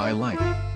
I like.